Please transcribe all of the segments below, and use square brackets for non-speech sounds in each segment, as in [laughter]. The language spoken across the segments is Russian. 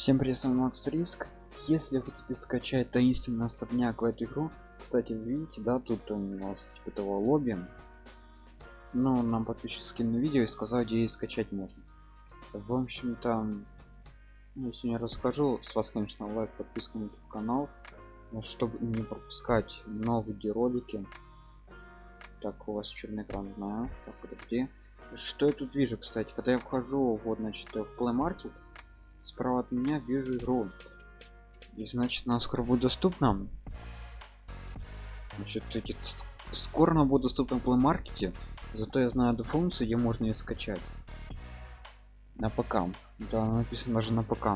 Всем привет, с вами Макс Риск. Если хотите скачать таинственный особняк в эту игру, кстати, видите, да, тут у нас типа того лобби. Ну, нам подписчик скинул видео и сказал, где скачать можно. В общем-то, ну, сегодня расскажу. С вас, конечно, лайк, подписка на YouTube канал, чтобы не пропускать новые ролики. Так, у вас черный экран, знаю. Так, подожди. Что я тут вижу, кстати, когда я вхожу, вот, значит, в Play Market, справа от меня вижу игру. И значит она скоро будет доступна. Значит эти скоро она будет доступна в Play Market зато я знаю эту функцию где можно ее скачать. На ПК. Да написано даже на ПК.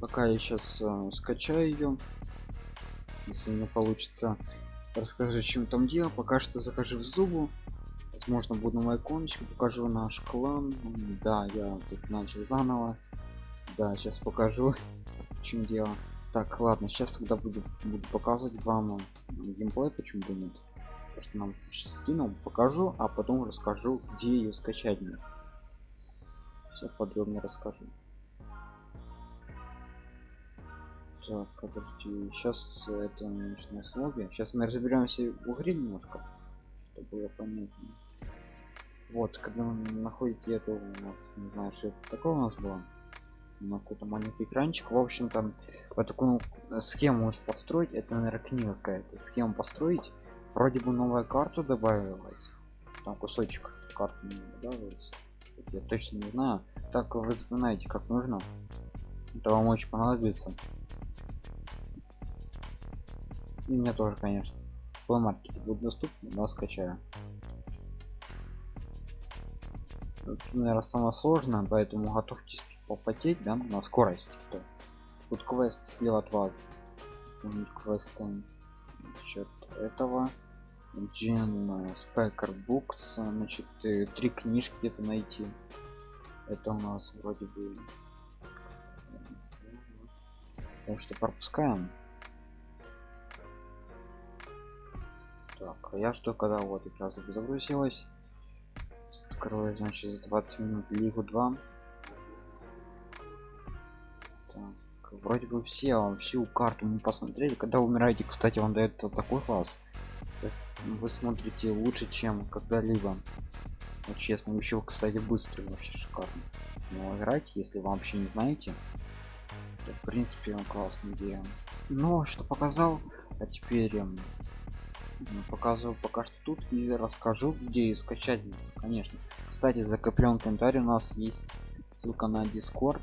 Пока я сейчас э, скачаю ее если не получится расскажу чем там дело. Пока что захожу в зубу возможно буду на иконочку покажу наш клан. Да я тут начал заново. Да сейчас покажу чем дело. Так ладно сейчас тогда буду, буду показывать вам геймплей почему бы нет. То что нам скинул покажу а потом расскажу где ее скачать мне все подробнее расскажу. Так подожди сейчас это начну с лобби. Сейчас мы разберемся в игре немножко чтобы было понятнее вот когда вы находите эту у нас не знаю что это такое у нас было на какой-то маленький экранчик. В общем там вот такую схему может построить. Это наверное книга какая-то. Схему построить. Вроде бы новая карта добавилась. Там кусочек карты не добавилась я точно не знаю. Так вы запоминаете как нужно это вам очень понадобится. И мне тоже конечно. В маркете будет доступно но скачаю наверное самое сложное поэтому готовьтесь попотеть да на скорость. То тут квест слева от вас. Квестом счет этого. Джин Спекер Букс значит три книжки где-то найти. Это у нас вроде бы потому что пропускаем. Так а я что когда вот как раз загрузилась открою значит 20 минут лигу 2 так, вроде бы все вам всю карту мы посмотрели. Когда умираете кстати вам дает такой класс. Вы смотрите лучше чем когда-либо. Вот честно еще кстати быстро вообще шикарно. Но играть если вы вообще не знаете в принципе классная идея. Но что показал а теперь показываю пока что тут и расскажу где скачать конечно. Кстати закреплен комментарий у нас есть ссылка на дискорд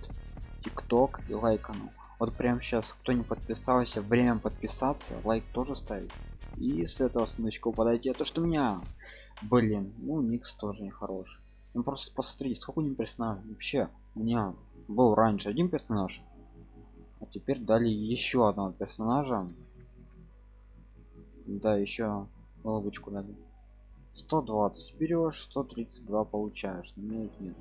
тикток и лайкану вот прямо сейчас кто не подписался время подписаться лайк тоже ставить. И с этого сундучка подойти а то что у меня блин ну никс тоже не хороший ну просто посмотрите сколько не персонаж вообще у меня был раньше один персонаж а теперь дали еще одного персонажа да еще головочку дали 120 берешь 132 получаешь. Нет нет.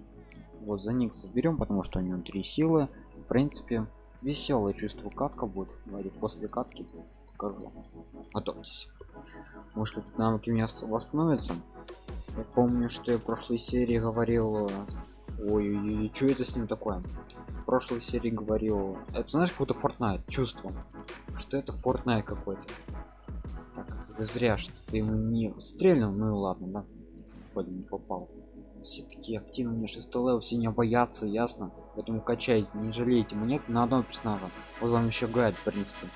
Вот за них заберем потому что у него три силы. В принципе веселое чувство. Катка будет говорит после катки покажу. Готовьтесь. Может как навыки у меня восстановятся? Я помню что я в прошлой серии говорил ой, ой, ой что это с ним такое? В прошлой серии говорил это знаешь какой-то Fortnite чувство. Что это Fortnite какой-то зря что ты ему не стрельнул. Ну ладно да. Вроде не попал. Все таки активно мне 6 level все не боятся ясно. Поэтому качайте не жалейте монет на одного персонажа. Вот вам еще гайд в принципе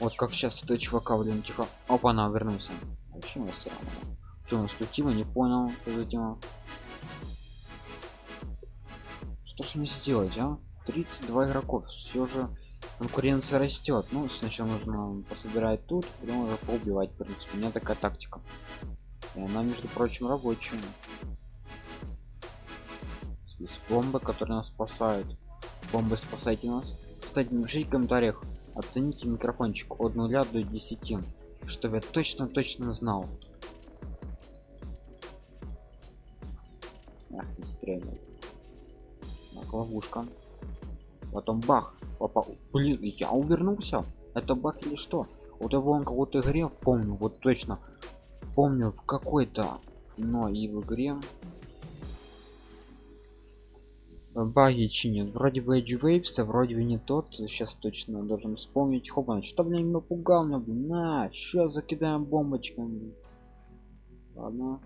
вот как сейчас этого чувака блин тихо. Опа она вернулся. Вообще мастера. Что он стутила не понял что за тема? Что ж мне сделать а? 32 игроков. Все же конкуренция растет ну сначала нужно пособирать тут потом уже поубивать в принципе. У меня такая тактика. И она между прочим рабочая. Здесь бомбы которые нас спасают. Бомбы спасайте нас. Кстати напишите в комментариях оцените микрофончик от 0 до 10 чтобы я точно точно знал. Ах, не стрелял так, ловушка. Потом бах попал блин я увернулся это баг или что? Вот его он кого-то игре помню вот точно. Помню в какой-то но и в игре. Баги чинят. Вроде бы Edge Waves, а вроде бы не тот. Сейчас точно должен вспомнить. Хопа что блин напугал меня блин на сейчас закидаем бомбочками? Ладно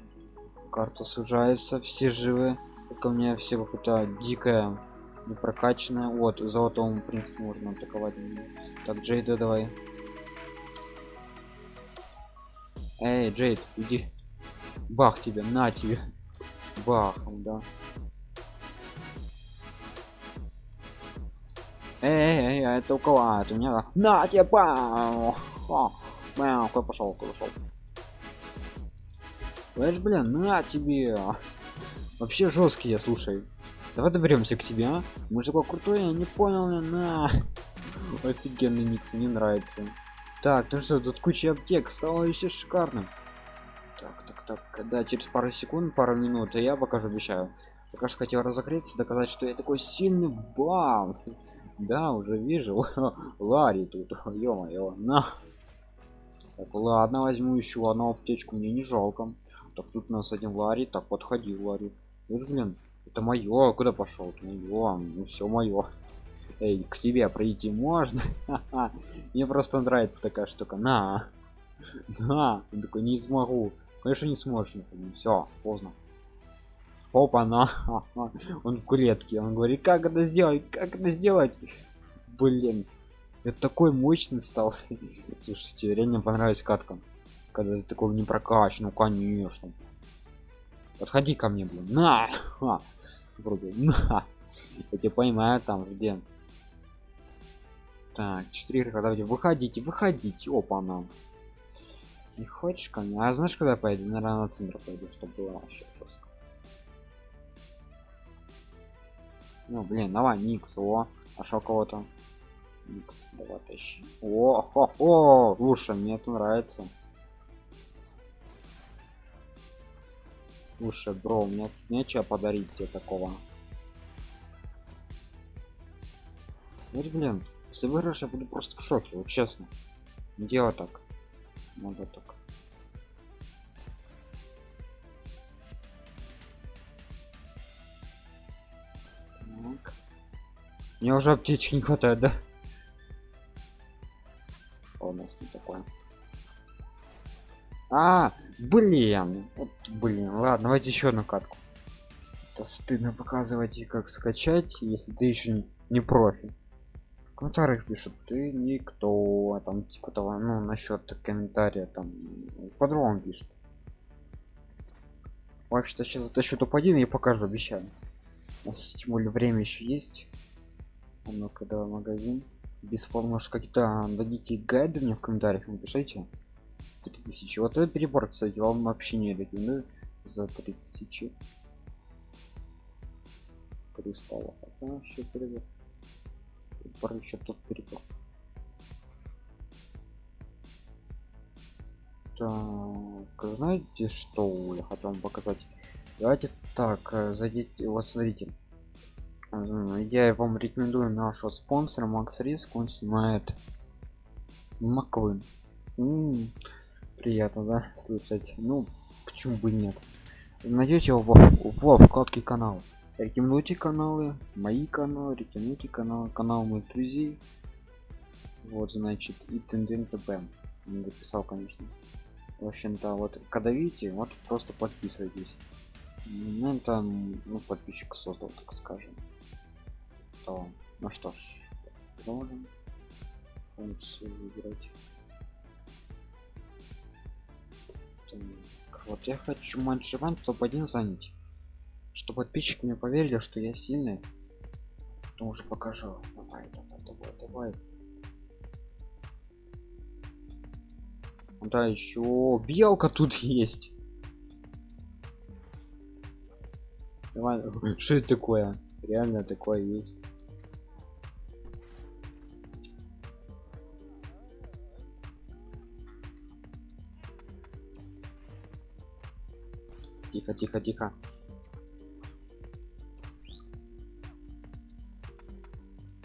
карта сужается все живы. Только у меня все какое-то дикая не прокачанная. Вот золотому в принципе можно атаковать. Так джейда давай. Эй джейд иди. Бах тебе на тебе. Бахом да. Эй, эй, эй, это у кого? А, это у меня на тебе бам Мяу, куда пошел куда пошел. Слышь, блин, на тебе. Вообще жесткие слушай давай доберемся к себе а? мы крутой я не понял на. Офигенный микс мне нравится. Так ну что тут куча аптек стало еще шикарным. Так так так когда через пару секунд пару минут я покажу обещаю. Пока что хотел разогреться доказать что я такой сильный бам. Да уже вижу. [laughs] Ларри тут ё-моё на. Так ладно возьму еще одну аптечку мне не жалко. Так тут у нас один ларри так подходи ларри. Слышь, блин это мое куда пошел мое ну все мое Эй, к тебе пройти можно? [laughs] Мне просто нравится такая штука. На на он такой не смогу конечно не сможешь все поздно опа на [laughs] он в клетке он говорит как это сделать? Как это сделать? Блин это такой мощный стал [laughs] слушайте реально понравилась катка. Когда ты такого не прокачан ну конечно подходи ко мне блин. На! Ха. вроде на! Я тебя понимаю там где. Так 4 когда выходите выходите опа нам не хочешь ко мне? А знаешь когда пойду? Наверное на центр пойду чтобы было вообще жестко. Ну блин давай никс о. Нашел кого-то. Никс давай тащи. О хо, о слушай мне это нравится слушай бро мне нечего подарить тебе такого. Вот блин если выиграешь я буду просто в шоке вот честно. Дело так? Надо так. Так. мне уже аптечки не хватает да? А у нас не такое. А блин вот, блин ладно давайте еще одну катку. Это стыдно показывать и как скачать если ты еще не профи. В комментариях пишут ты никто а там типа того ну насчет комментария там по-другому пишет вообще-то сейчас затащу топ-1 и покажу обещаю. У нас тем более время еще есть. А ну-ка магазин. Бесплатно может какие-то дадите гайды мне в комментариях напишите 3000 вот этот перебор кстати вам вообще не рекомендую за 3000 кристаллов это вообще перебор. Перебор еще тут перебор. Так знаете что я хотел вам показать? Давайте так э, зайдите вот смотрите. Я вам рекомендую нашего спонсора макс риск он снимает маквин приятно да слушать ну почему бы нет. Найдете его во вкладке канал рекомендуйте каналы мои каналы рекомендуйте канал канал моих друзей. Вот значит и тенден тп написал конечно. В общем-то вот когда видите вот просто подписывайтесь. Ну это ну подписчик создал так скажем. То ну что ж продолжим функцию выбрать вот я хочу манчеван топ-1 занять. Чтобы подписчики мне поверили что я сильный то уже покажу. Давай давай давай давай. Да еще белка тут [laughs] есть. Давай [laughs] что это такое? Реально такое есть тихо тихо тихо.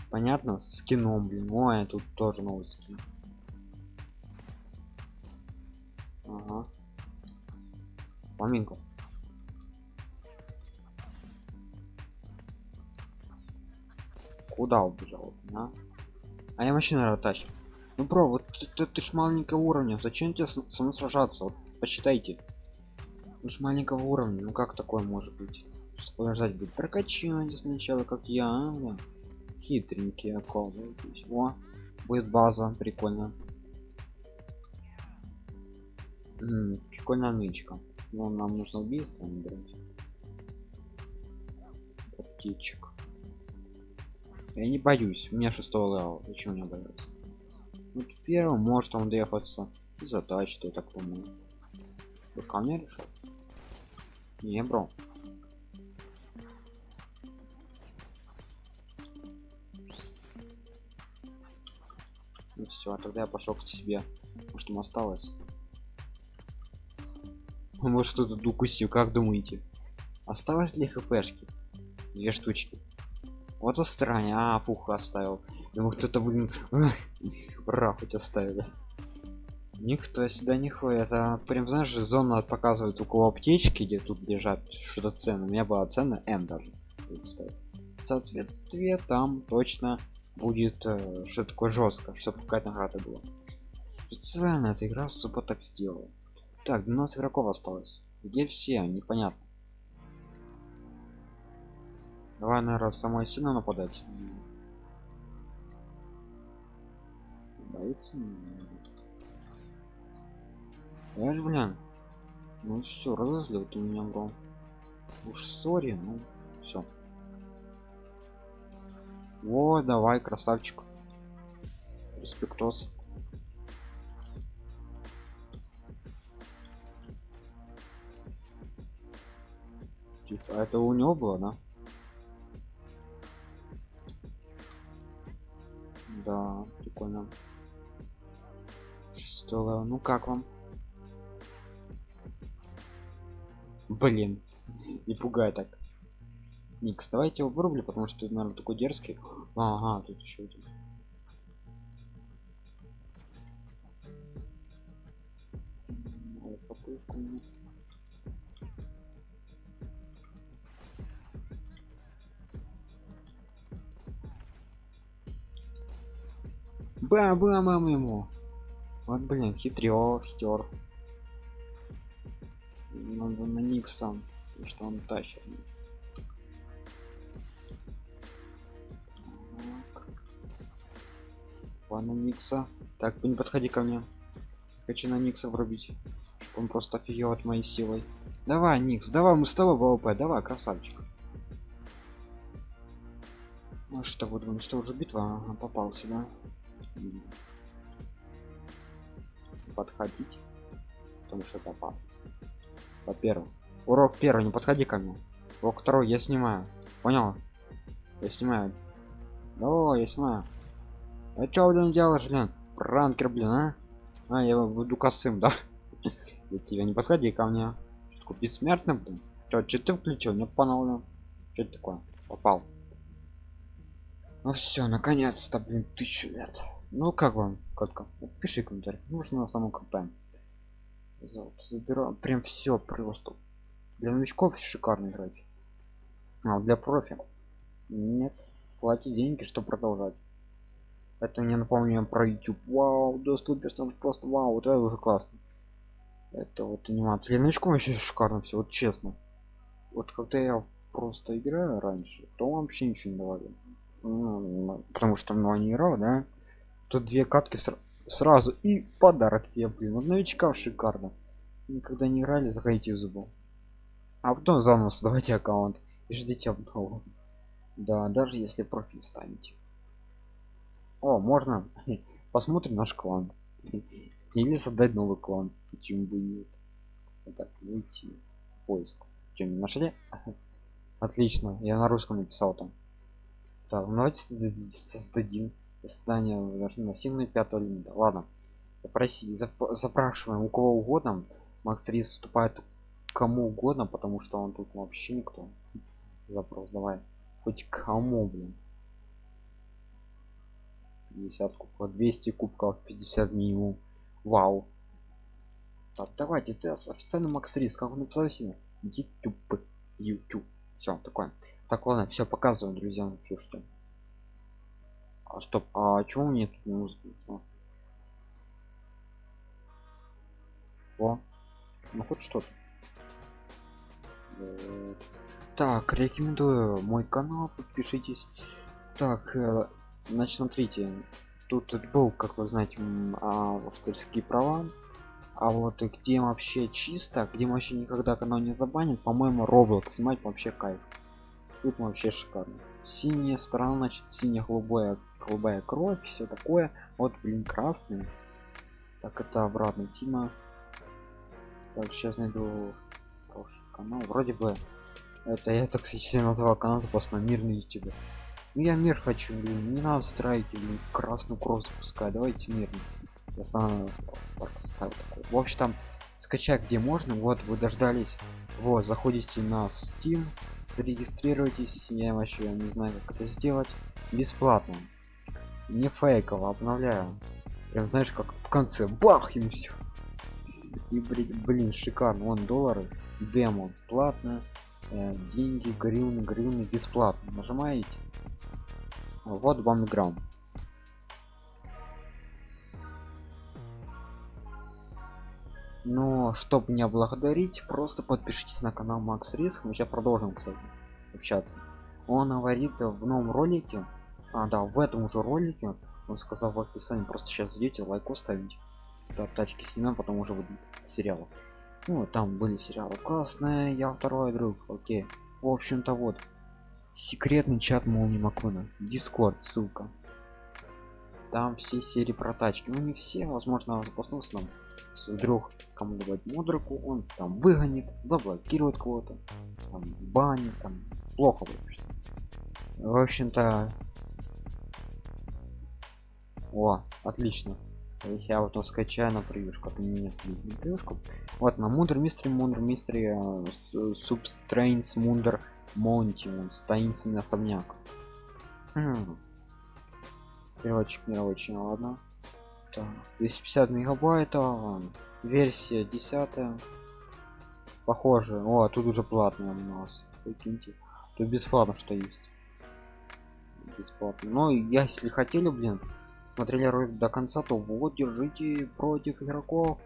Понятно? Скином блин. Ой тут тоже новый скин. Ага. Поминку куда убежал а? а я наверное тащу. Ну бро вот ты, ты ж маленького уровня. Зачем тебе со мной сражаться? Вот посчитайте вы ж маленького уровня ну как такое может быть? Подождать будет прокачивать сначала как я а, да. хитренький оказывается о будет база прикольно. Прикольная нычка. Но нам нужно убийство набирать птичек я не боюсь у меня шестого левел зачем мне бояться вот первым может он доехаться и затачит я так думаю. Вы мне решил не бро. Ну все а тогда я пошел к себе. Может там осталось? [laughs] Может кто-то укусил как думаете? Осталось ли хпшки? Две штучки. Вот странно а фух оставил. Думаю кто-то блин [laughs] ура хоть оставили никто сюда не ходит а прям знаешь зона показывает кого аптечки где тут лежат что-то ценно у меня была цена м даже соответствие там точно будет э, что такое жестко чтобы какая-то награда была. Специально эта игра супа так сделала. Так 12 игроков осталось. Где все? Непонятно. Давай наверное самое сильно нападать. Боится же блин. Ну все разозлил ты меня бро. Уж сори ну все о давай красавчик. Респектос. Типа а это у него было да? Да прикольно. Шестого ну как вам блин не пугай так. Никс давайте его вырублю потому что наверное такой дерзкий. Ага тут еще один. Бам бам бам ему вот блин хитрё хитер надо на никсом что он тащит Ладно, Никса. Так, не подходи ко мне. Хочу на Никса врубить. Он просто офигел от моей силой. Давай, Никс, давай, мы с тобой ВВП. Давай, красавчик. Ну что, вот думаю, что уже битва ага, попался, да? Подходить. Потому что попал. Во-первых. Урок первый, не подходи ко мне. Урок второй, я снимаю. Понял? Я снимаю. Да, я снимаю. А чё, блин, делаешь, блин? Пранкер, блин, а? А, я буду косым, да? [laughs] Я тебя не подходи ко мне. Бессмертный, блин? Чё, чё ты включил? Не понял, Что такое? Попал. Ну все, наконец-то, блин, тысячу лет. Ну как вам, катка? Пиши комментарий. Нужно на самом крутая. Золото заберу. Прям все просто. Для новичков шикарно играть. А для профи? Нет. Плати деньги, чтобы продолжать это не напомню про youtube вау доступен просто вау вот это уже классно это вот анимация для новичков еще шикарно все вот честно вот когда я просто играю раньше то вообще ничего не давали ну, потому что ну не играл да тут две катки сра сразу. И подарок я блин. Вот новичкам шикарно. Никогда не играли заходите в зубу а потом заново создавайте аккаунт и ждите обнову. Да даже если профиль станете. О можно. [laughs] Посмотрим наш клан. [laughs] Или создать новый клан. Почему бы нет? Так выйти поиск. Что не нашли? [laughs] Отлично. Я на русском написал там. Так давайте создадим создание массивной пятого лимита ладно. Попросить запрашиваем у кого угодно. Макс рис вступает кому угодно потому что он тут вообще никто. Запрос давай. Хоть кому блин. 50 кубков 200 кубков 50 минимум. Вау. Так давайте ты официально макс риск как он написал себе youtube youtube все такое. Так ладно все показываю друзья слушайте а, стоп а чего нет музыки о ну хоть что-то. Так рекомендую мой канал подпишитесь. Так э, значит смотрите тут был как вы знаете а, авторские права. А вот где вообще чисто где вообще никогда канал не забанит по-моему roblox снимать вообще кайф. Тут вообще шикарно. Синяя сторона значит синяя голубая кровь все такое. Вот блин красный. Так это обратно тима. Так сейчас найду канал. Вроде бы это я так кстати назвал канал просто мирный тебе ну я мир хочу блин. Не надо страйки блин, красную кровь запускать. Давайте мирный я ставлю такой. В общем там скачать где можно. Вот вы дождались. Вот заходите на steam зарегистрируйтесь. Я вообще не знаю как это сделать. Бесплатно не фейково обновляю. Прям знаешь как в конце бах и все и блин, блин шикарно. Вон доллары демо платно э, деньги гривны гривны бесплатно нажимаете. Вот вам играм но чтобы не благодарить просто подпишитесь на канал макс риск. Мы сейчас продолжим кстати, общаться. Он говорит в новом ролике а да в этом уже ролике он сказал в описании просто сейчас идете лайк ставить да, тачки семен потом уже будет сериал ну там были сериалы классные я второй друг окей. В общем-то вот. Секретный чат молнии макона дискорд ссылка. Там все серии про тачки. Ну не все возможно запаснулся нам если вдруг кому давать мудроку он там выгонит заблокирует кого-то. Там банит там плохо вообще в общем-то о отлично. Я вот скачаю на превьюшку а нет на превьюшку. Вот на мудр мистер мудр мистер субстрейнс мундер монти он таинственный особняк. Переводчик не очень ладно. Так 250 мегабайт а, версия 10 похоже. О тут уже платно у нас прикиньте. Тут бесплатно что есть. Бесплатно. Но я если хотели блин смотрели ролик до конца то вот держите против игроков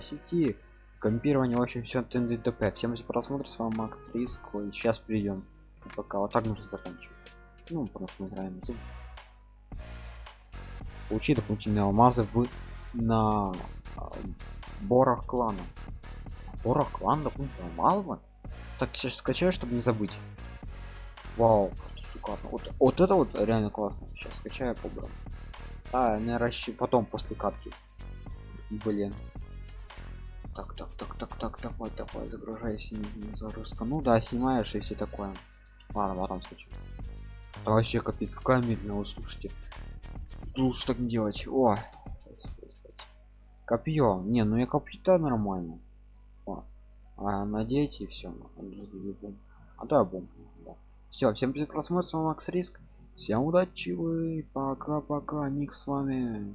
сети компирование очень все тндп всем за просмотр с вами макс риск. Сейчас перейдем пока вот так нужно заканчивать. Ну просто играем зуб получи дополнительные алмазы в на а, борах клана. Борах клана дополнительные алмазы? Так сейчас скачаю чтобы не забыть. Вау шикарно вот, вот это вот реально классно. Сейчас скачаю побрал а наверное потом после катки. Блин. Так так так так так давай давай загружайся не загрузка ну да снимаешь и все такое. Ладно потом скачу. А вообще капец какая медленная слушайте. Лучше так не делать. О! Копье не ну я копье нормально. О. а надеть и все а да бомб да. все всем просмотр с вами макс риск всем удачи вы. Пока пока ник с вами